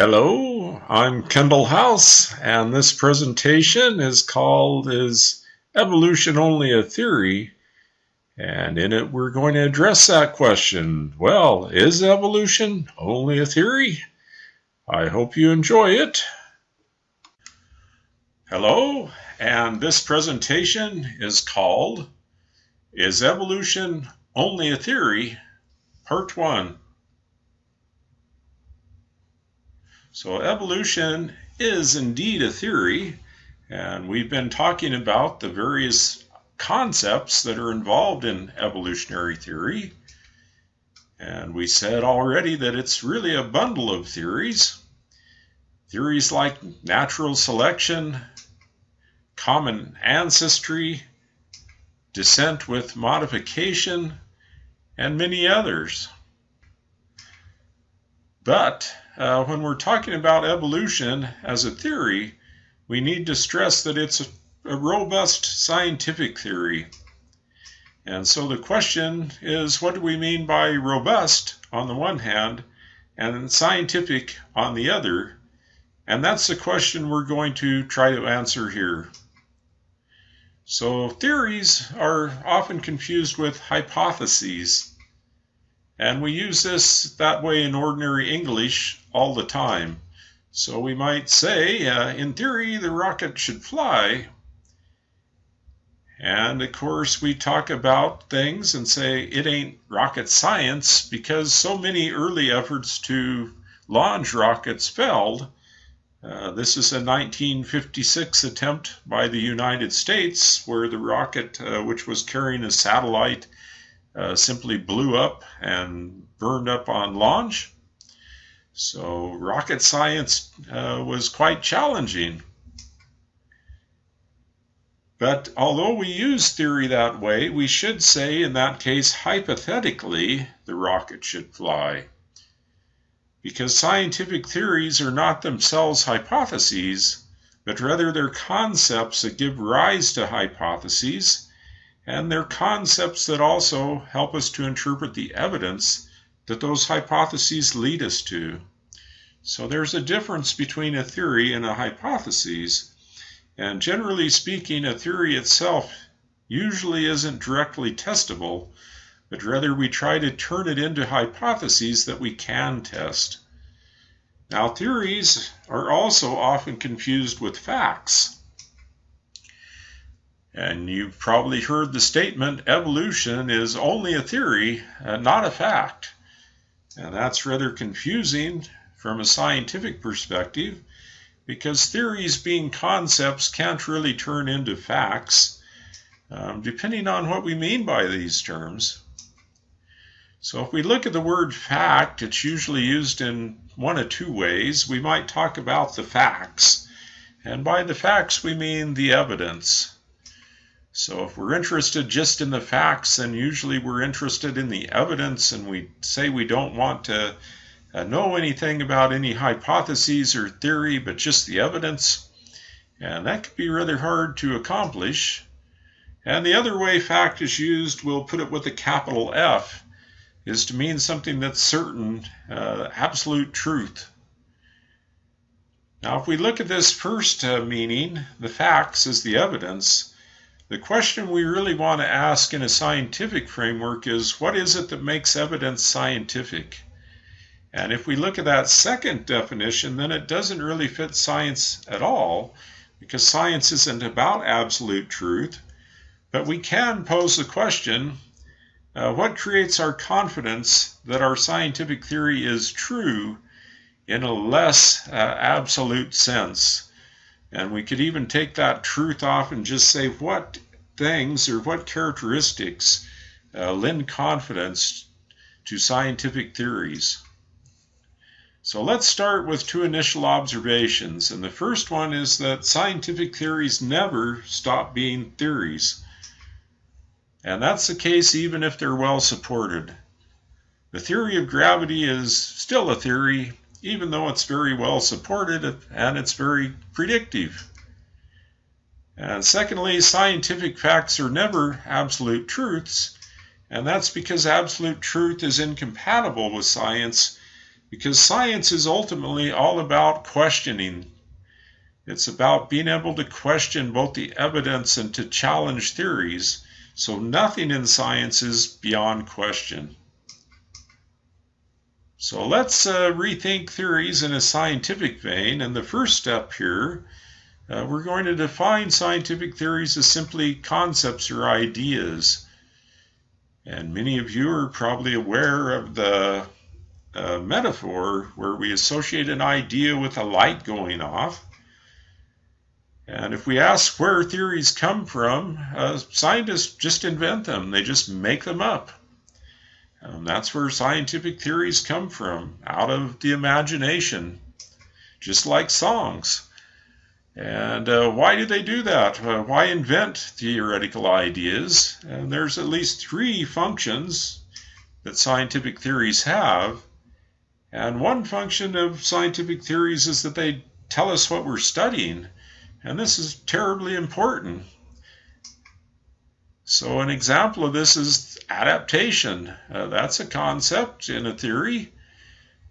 Hello, I'm Kendall House, and this presentation is called Is Evolution Only a Theory? And in it, we're going to address that question. Well, is evolution only a theory? I hope you enjoy it. Hello, and this presentation is called Is Evolution Only a Theory? Part 1. So evolution is indeed a theory, and we've been talking about the various concepts that are involved in evolutionary theory. And we said already that it's really a bundle of theories. Theories like natural selection, common ancestry, descent with modification, and many others. But uh, when we're talking about evolution as a theory, we need to stress that it's a, a robust scientific theory. And so the question is what do we mean by robust on the one hand and scientific on the other? And that's the question we're going to try to answer here. So theories are often confused with hypotheses. And we use this that way in ordinary English all the time. So we might say, uh, in theory, the rocket should fly. And of course, we talk about things and say it ain't rocket science because so many early efforts to launch rockets failed. Uh, this is a 1956 attempt by the United States where the rocket, uh, which was carrying a satellite, uh, simply blew up and burned up on launch. So rocket science uh, was quite challenging. But although we use theory that way, we should say in that case, hypothetically, the rocket should fly. Because scientific theories are not themselves hypotheses, but rather they're concepts that give rise to hypotheses and they're concepts that also help us to interpret the evidence that those hypotheses lead us to. So there's a difference between a theory and a hypothesis. And generally speaking, a theory itself usually isn't directly testable, but rather we try to turn it into hypotheses that we can test. Now, theories are also often confused with facts. And you've probably heard the statement evolution is only a theory, uh, not a fact. And that's rather confusing from a scientific perspective because theories, being concepts, can't really turn into facts, um, depending on what we mean by these terms. So, if we look at the word fact, it's usually used in one of two ways. We might talk about the facts, and by the facts, we mean the evidence. So if we're interested just in the facts, then usually we're interested in the evidence and we say we don't want to uh, know anything about any hypotheses or theory, but just the evidence. And that could be rather hard to accomplish. And the other way fact is used, we'll put it with a capital F, is to mean something that's certain, uh, absolute truth. Now, if we look at this first uh, meaning, the facts is the evidence, the question we really want to ask in a scientific framework is what is it that makes evidence scientific? And if we look at that second definition, then it doesn't really fit science at all because science isn't about absolute truth. But we can pose the question uh, what creates our confidence that our scientific theory is true in a less uh, absolute sense? And we could even take that truth off and just say what things or what characteristics uh, lend confidence to scientific theories. So let's start with two initial observations. And the first one is that scientific theories never stop being theories. And that's the case even if they're well supported. The theory of gravity is still a theory, even though it's very well supported and it's very predictive. And secondly, scientific facts are never absolute truths, and that's because absolute truth is incompatible with science because science is ultimately all about questioning. It's about being able to question both the evidence and to challenge theories. So nothing in science is beyond question. So let's uh, rethink theories in a scientific vein. And the first step here, uh, we're going to define scientific theories as simply concepts or ideas. And many of you are probably aware of the uh, metaphor where we associate an idea with a light going off. And if we ask where theories come from, uh, scientists just invent them, they just make them up. Um, that's where scientific theories come from, out of the imagination, just like songs. And uh, why do they do that? Uh, why invent theoretical ideas? And there's at least three functions that scientific theories have. And one function of scientific theories is that they tell us what we're studying. And this is terribly important. So, an example of this is adaptation. Uh, that's a concept in a theory.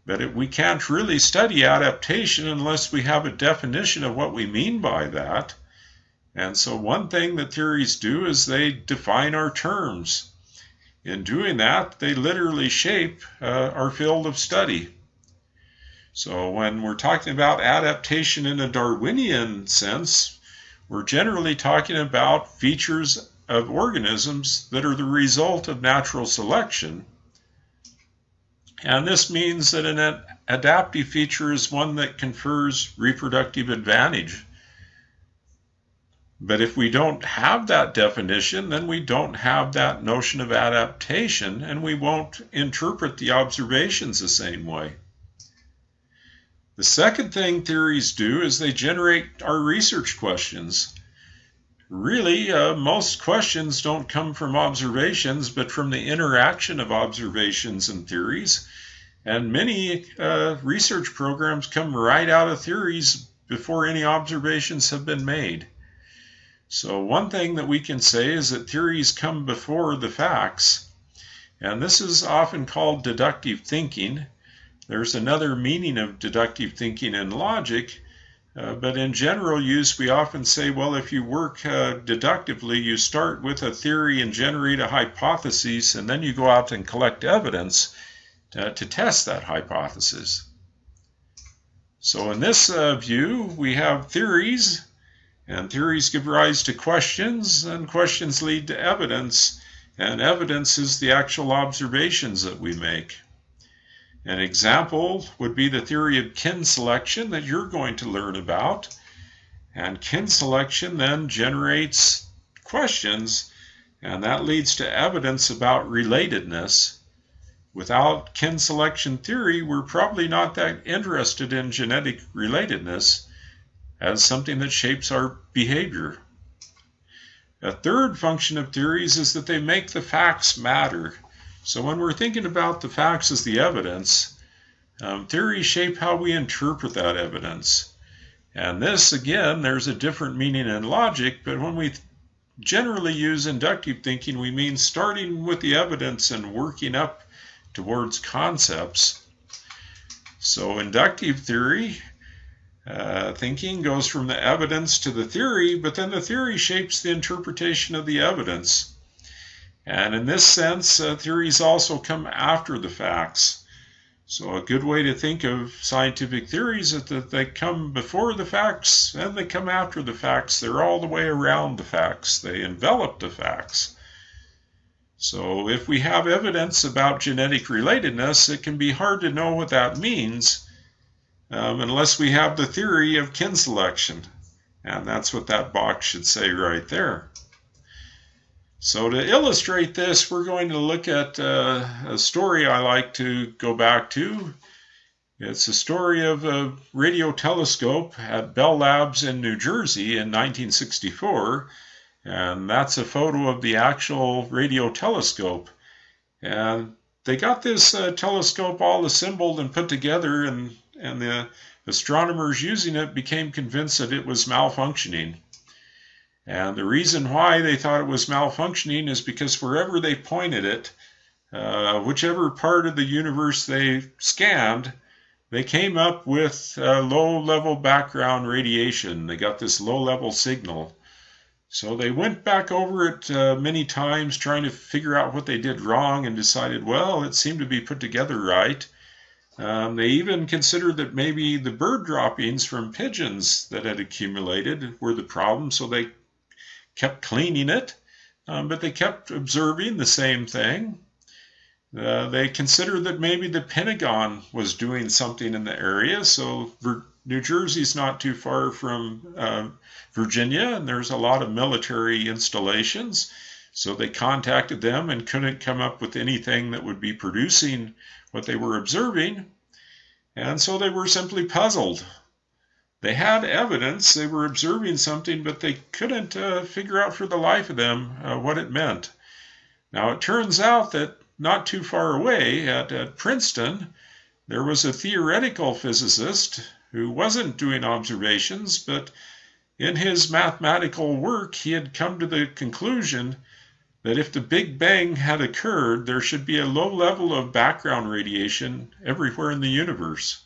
But it, we can't really study adaptation unless we have a definition of what we mean by that. And so, one thing that theories do is they define our terms. In doing that, they literally shape uh, our field of study. So, when we're talking about adaptation in a Darwinian sense, we're generally talking about features of organisms that are the result of natural selection and this means that an adaptive feature is one that confers reproductive advantage. But if we don't have that definition, then we don't have that notion of adaptation, and we won't interpret the observations the same way. The second thing theories do is they generate our research questions. Really, uh, most questions don't come from observations, but from the interaction of observations and theories. And many uh, research programs come right out of theories before any observations have been made. So, one thing that we can say is that theories come before the facts, and this is often called deductive thinking. There's another meaning of deductive thinking in logic, uh, but in general use, we often say, well, if you work uh, deductively, you start with a theory and generate a hypothesis, and then you go out and collect evidence to, to test that hypothesis. So, in this uh, view, we have theories, and theories give rise to questions, and questions lead to evidence, and evidence is the actual observations that we make. An example would be the theory of kin selection that you're going to learn about. And kin selection then generates questions, and that leads to evidence about relatedness. Without kin selection theory, we're probably not that interested in genetic relatedness as something that shapes our behavior. A third function of theories is that they make the facts matter. So when we're thinking about the facts as the evidence, um, theories shape how we interpret that evidence. And this, again, there's a different meaning in logic, but when we generally use inductive thinking, we mean starting with the evidence and working up towards concepts. So, inductive theory uh, thinking goes from the evidence to the theory, but then the theory shapes the interpretation of the evidence. And in this sense, uh, theories also come after the facts. So, a good way to think of scientific theories is that they come before the facts and they come after the facts. They're all the way around the facts, they envelop the facts. So, if we have evidence about genetic relatedness, it can be hard to know what that means um, unless we have the theory of kin selection. And that's what that box should say right there. So to illustrate this, we're going to look at uh, a story I like to go back to. It's a story of a radio telescope at Bell Labs in New Jersey in 1964. And that's a photo of the actual radio telescope. And they got this uh, telescope all assembled and put together, and, and the astronomers using it became convinced that it was malfunctioning. And the reason why they thought it was malfunctioning is because wherever they pointed it, uh, whichever part of the universe they scanned, they came up with uh, low level background radiation. They got this low level signal. So they went back over it uh, many times trying to figure out what they did wrong and decided, well, it seemed to be put together right. Um, they even considered that maybe the bird droppings from pigeons that had accumulated were the problem, so they kept cleaning it, um, but they kept observing the same thing. Uh, they considered that maybe the Pentagon was doing something in the area, so New Jersey's not too far from uh, Virginia, and there's a lot of military installations. So they contacted them and couldn't come up with anything that would be producing what they were observing, and so they were simply puzzled. They had evidence, they were observing something, but they couldn't uh, figure out for the life of them uh, what it meant. Now, it turns out that not too far away at, at Princeton, there was a theoretical physicist who wasn't doing observations, but in his mathematical work, he had come to the conclusion that if the Big Bang had occurred, there should be a low level of background radiation everywhere in the universe.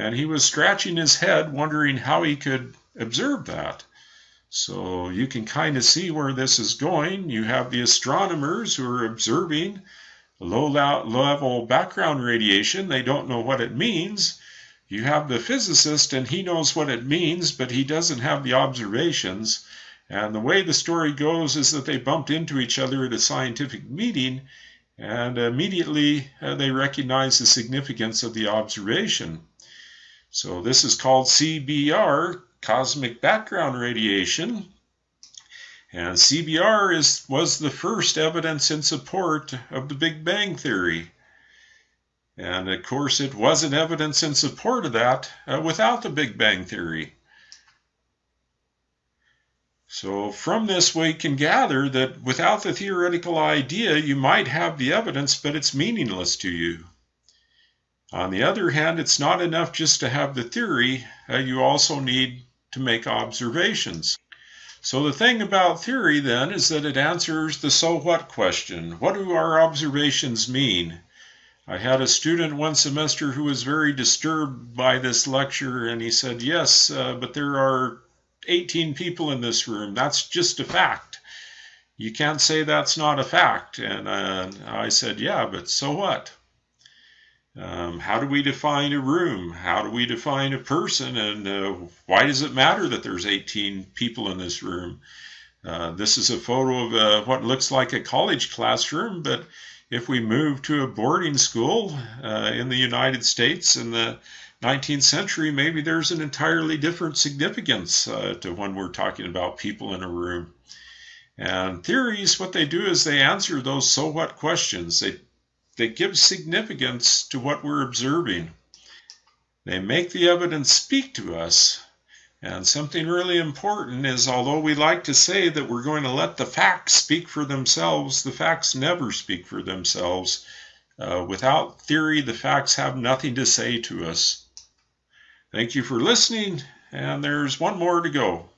And he was scratching his head, wondering how he could observe that. So you can kind of see where this is going. You have the astronomers who are observing low level background radiation. They don't know what it means. You have the physicist, and he knows what it means, but he doesn't have the observations. And the way the story goes is that they bumped into each other at a scientific meeting, and immediately uh, they recognized the significance of the observation. So this is called CBR, cosmic background radiation. And CBR is, was the first evidence in support of the Big Bang Theory. And of course, it wasn't evidence in support of that uh, without the Big Bang Theory. So from this we can gather that without the theoretical idea you might have the evidence but it's meaningless to you. On the other hand, it's not enough just to have the theory, uh, you also need to make observations. So the thing about theory then is that it answers the so what question. What do our observations mean? I had a student one semester who was very disturbed by this lecture and he said, Yes, uh, but there are 18 people in this room. That's just a fact. You can't say that's not a fact. And uh, I said, yeah, but so what? Um, how do we define a room? How do we define a person? And uh, why does it matter that there's 18 people in this room? Uh, this is a photo of uh, what looks like a college classroom, but if we move to a boarding school uh, in the United States in the 19th century, maybe there's an entirely different significance uh, to when we're talking about people in a room. And theories, what they do is they answer those so what questions. They, they give significance to what we're observing. They make the evidence speak to us. And something really important is although we like to say that we're going to let the facts speak for themselves, the facts never speak for themselves. Uh, without theory, the facts have nothing to say to us. Thank you for listening, and there's one more to go.